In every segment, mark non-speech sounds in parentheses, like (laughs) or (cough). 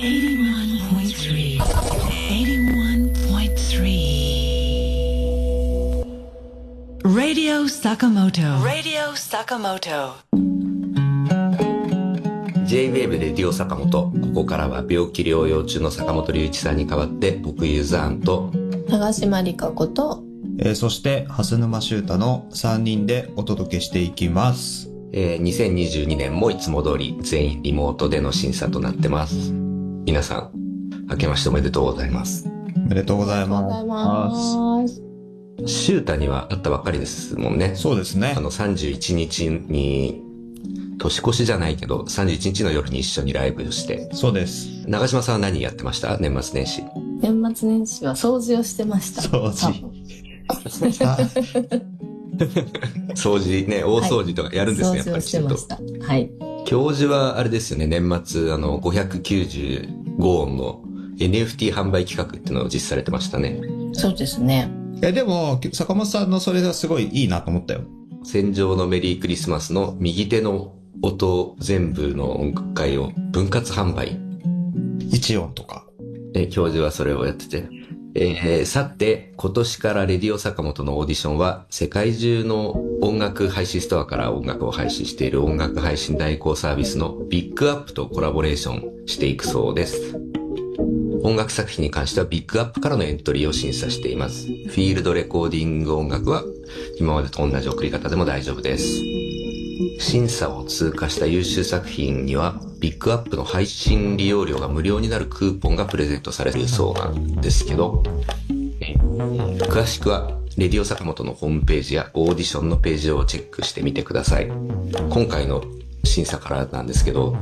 81.3 81.3 Radio Sakamoto Radio Sakamoto J-WAVE レディオ坂本。ここからは病気療養中の坂本龍一さんに代わって、僕ユーザーンと、長島理香子と、えーそして、蓮沼修太の3人でお届けしていきます。えー2022年もいつも通り全員リモートでの審査となってます。皆さん、明けましておめでとうございます。おめでとうございおはようございます。シュータにはあったばっかりですもんね。そうですねあ。の31日に、年越しじゃないけど、31日の夜に一緒にライブをして、そうです。長島さんは何やってました？年末年始。年末年始は掃除をしてました。掃除掃除ね、大掃除とかやるんですね、やっぱ掃除をりきちんとしてまし。た。はい。教授はあれですよね、年末、あの、595音の NFT 販売企画っていうのを実施されてましたね。そうですね。え、でも、坂本さんのそれがすごいいいなと思ったよ。戦場のメリークリスマスの右手の音全部の音楽会を分割販売。一音とか。え、教授はそれをやってて。えーさて、今年からレディオ坂本のオーディションは、世界中の音楽配信ストアから音楽を配信している音楽配信代行サービスの BIG UP! とコラボレーションしていくそうです。音楽作品に関しては BIG UP! からのエントリーを審査しています。フィールドレコーディング音楽は今までと同じ送り方でも大丈夫です。審査を通過した優秀作品には、 BIG UP! の配信利用料が無料になるクーポンがプレゼントされるそうなんですけど、詳しくは、レディオ坂本のホームページやオーディションのページをチェックしてみてください。今回の審査からなんですけど、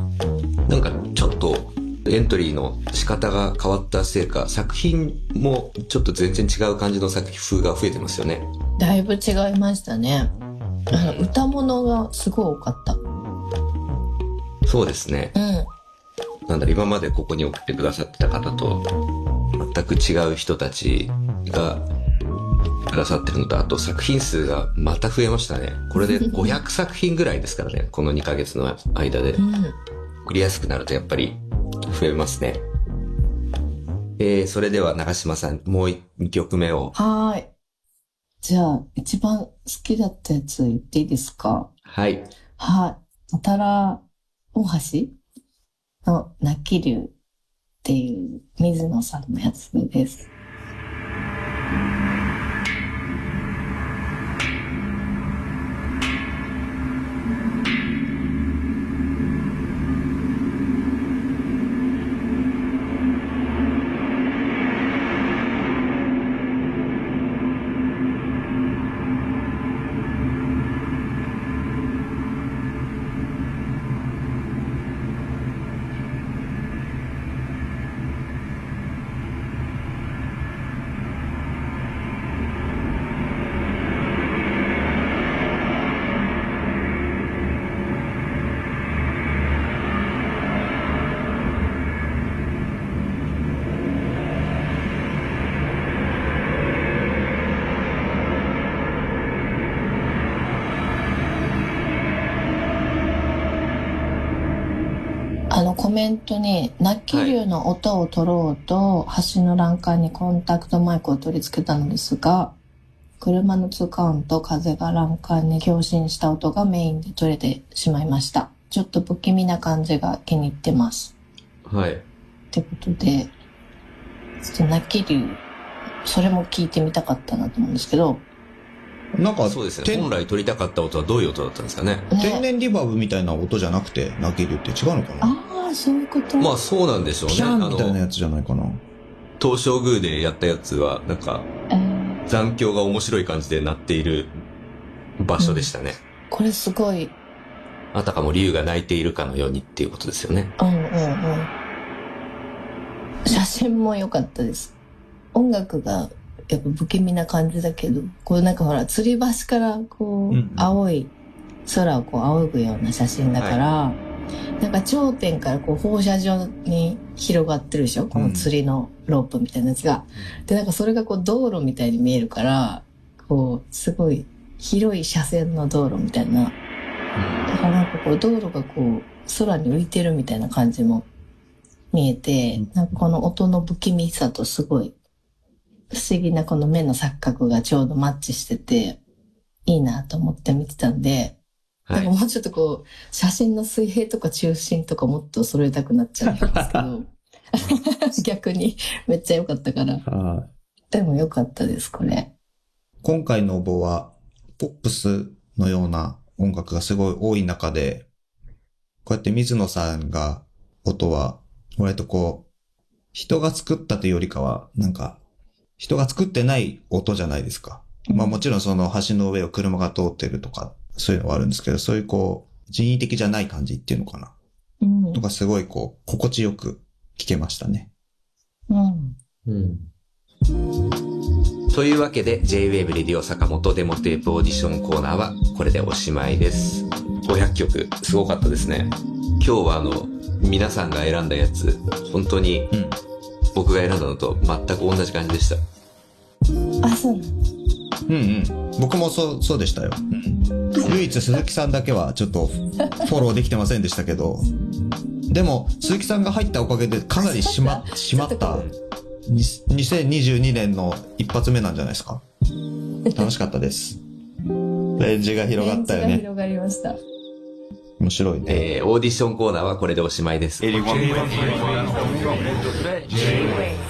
なんかちょっとエントリーの仕方が変わったせいか、作品もちょっと全然違う感じの作風が増えてますよね。だいぶ違いましたね。あの歌物がすごい多かった。そうですね。うん。なんだろう、今までここに送ってくださってた方と、全く違う人たちがくださってるのと、あと作品数がまた増えましたね。これで (laughs) 500作品ぐらいですからね、この2ヶ月の間でう。ん。送りやすくなるとやっぱり増えますね。えー、それでは長島さん、もう2曲目を。はーい。じゃあ、一番好きだったやつ言っていいですか？はい。はい。たたら大橋の泣き竜っていう水野さんのやつです。あのコメントに、泣き竜の音を取ろうと、橋の欄干にコンタクトマイクを取り付けたのですが、車の通過音と風が欄干に共振した音がメインで取れてしまいました。ちょっと不気味な感じが気に入ってます。はい。ってことで、ちょっと泣き竜、それも聞いてみたかったなと思うんですけど、なんか、そうですね。天本来取りたかった音はどういう音だったんですかね。天然リバーブみたいな音じゃなくて泣けるって違うのかな？ああ、そういうこと？まあそうなんでしょうね。ピの、ンみたいなやつじゃないかな東照宮でやったやつは、なんか、えー残響が面白い感じで鳴っている場所でしたね。これすごい、あたかも竜が鳴いているかのようにっていうことですよね。うんうんうん。写真も良かったです。音楽がやっぱ不気味な感じだけど、こうなんかほら、吊り橋からこう、うんうん青い空をこう仰ぐような写真だから、なんか頂点からこう放射状に広がってるでしょ？この釣りのロープみたいなやつが。で、なんかそれがこう道路みたいに見えるから、こう、すごい広い車線の道路みたいな。だからなんかこう道路がこう空に浮いてるみたいな感じも見えて、なんかこの音の不気味さとすごい不思議なこの目の錯覚がちょうどマッチしてて、いいなと思って見てたんで、はい。もうちょっとこう、写真の水平とか中心とかもっと揃えたくなっちゃうんですけど、(laughs) 逆にめっちゃ良かったから。はいでも良かったです、これ。今回の応募は、ポップスのような音楽がすごい多い中で、こうやって水野さんが音は、割とこう、人が作ったというよりかは、なんか、人が作ってない音じゃないですか。まあもちろんその橋の上を車が通ってるとか、そういうのはあるんですけど、そういうこう、人為的じゃない感じっていうのかな。うん。とかすごいこう、心地よく聞けましたね。うん。うんというわけで J-Wave レディオ坂本デモテープオーディションコーナーはこれでおしまいです。500曲、すごかったですね。今日はあの、皆さんが選んだやつ、本当にうん。僕が選んだのと全く同じ感じでした。あ、そうな。うんうん。僕もそう、そうでしたよ。うん。唯一鈴木さんだけはちょっとフォローできてませんでしたけど、でも鈴木さんが入ったおかげでかなりしま、(laughs) しまった、に2022年の一発目なんじゃないですか。楽しかったです。(laughs) レンジが広がったよね。レンジが広がりました。面白いね。えー、オーディションコーナーはこれでおしまいです。81.3 J-Wave